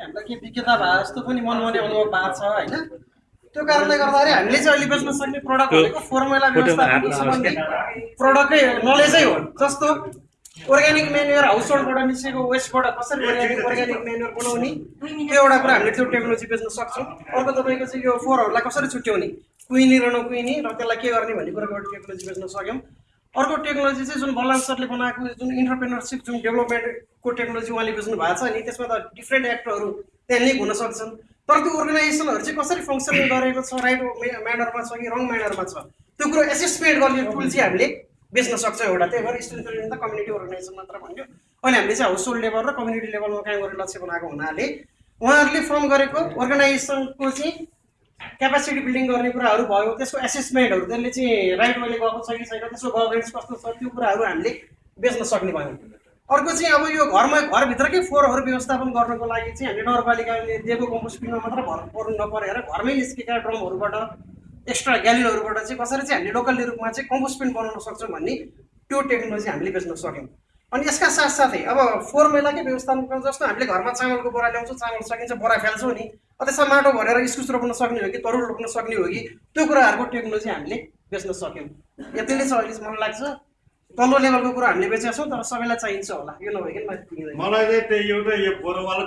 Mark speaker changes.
Speaker 1: हामीलाई के विक्रेता भए जस्तो पनि मनमने अनुभव भएको छ होइन? त्यो कारणले गर्दाखेरि हामीले चाहिँ अहिले बेच्न सक्ने प्रडक्ट भनेको फर्मुला व्यवस्थापन सम्बन्धी प्रडक्टकै नलेजै हो जस्तो अर्ग्यानिक मेन्युर हाउस होल्डबाट निस्केको वेस्टबाट कसरी अर्ग्यानिक अर्ग्यानिक मेन्युर बनाउने त्यो एउटा कुरा हामीले त्यो टेक्नोलोजी बेच्न सक्छौँ। अर्को तपाईँको चाहिँ यो फोहोरहरूलाई कसरी छुट्याउने? कुहिने र नकुहिने र त्यसलाई के गर्ने भन्ने कुराको टेक्नोलोजी बेच्न सक्यौँ। अर्को टेक्नोलोजी चाहिँ जुन बलराम सरले बनाएको जुन इन्टरप्रेनरसिप जुन डेभलपमेन्टको टेक्नोलोजी उहाँले बुझ्नु भएको छ नि त्यसमा त डिफ्रेन्ट एक्टरहरू त्यहाँ लिङ्क हुन सक्छन्। तर त्यो अर्गनाइजेसनहरू चाहिँ कसरी फङ्सनिङ गरेको छ राइट म्यानरमा छ कि रङ म्यानरमा छ त्यो कुरो एसेसमेन्ट गर्ने टुल चाहिँ हामीले बेच्न सक्छौँ एउटा। त्यही भएर स्ट्रेन्थ त कम्युनिटी अर्गनाइजेसन मात्र भन्यो। अहिले हामीले चाहिँ हाउस होल्ड लेभल र कम्युनिटी लेभलमा काम गर्ने लक्ष्य बनाएको हुनाले उहाँहरूले फर्म गरेको अर्गनाइजेसनको चाहिँ क्यापासिटी बिल्डिङ गर्ने कुराहरू भयो त्यसको एसेसमेन्टहरू त्यसले चाहिँ राइट वेले गएको छ कि छैन त्यसको गभर्नेन्स कस्तो छ त्यो कुराहरू हामीले बेच्न सक्ने भयौँ। अर्को चाहिँ अब यो घरमा घरभित्रकै फोहोरहरू व्यवस्थापन गर्नको लागि चाहिँ हामीले नगरपालिकाले दिएको कम्पोस्टिङमा मात्र भर पर्नु नपरेर घरमै निस्केका ड्रमहरूबाट एक्स्ट्रा ग्यालिनहरूबाट चाहिँ कसरी चाहिँ हामीले लोकल रूपमा चाहिँ कम्पोस्टिङ बनाउन सक्छौँ भन्ने त्यो टेक्नोलोजी हामीले बेच्न सक्यौँ। अनि यसका साथसाथै अब फोहोर मैलाकै व्यवस्थापन जस्तो हामीले घरमा चामलको बोरा ल्याउँछौँ चामल सकिन्छ बोरा फाल्छौँ नि। त्यसमा माटो भरेर इस्कुस रोप्न सक्ने हो कि तरुल रोप्न सक्ने हो कि त्यो कुराहरूको टेक्नोलोजी हामीले बेच्न सक्यौँ। यति नै छ अहिले मलाई लाग्छ तल्लो लेभलको कुरा हामीले बेचेका छौँ तर सबैलाई चाहिन्छ होला। यो नभइकन
Speaker 2: मलाई चाहिँ त्यही एउटा यो बोरोवाला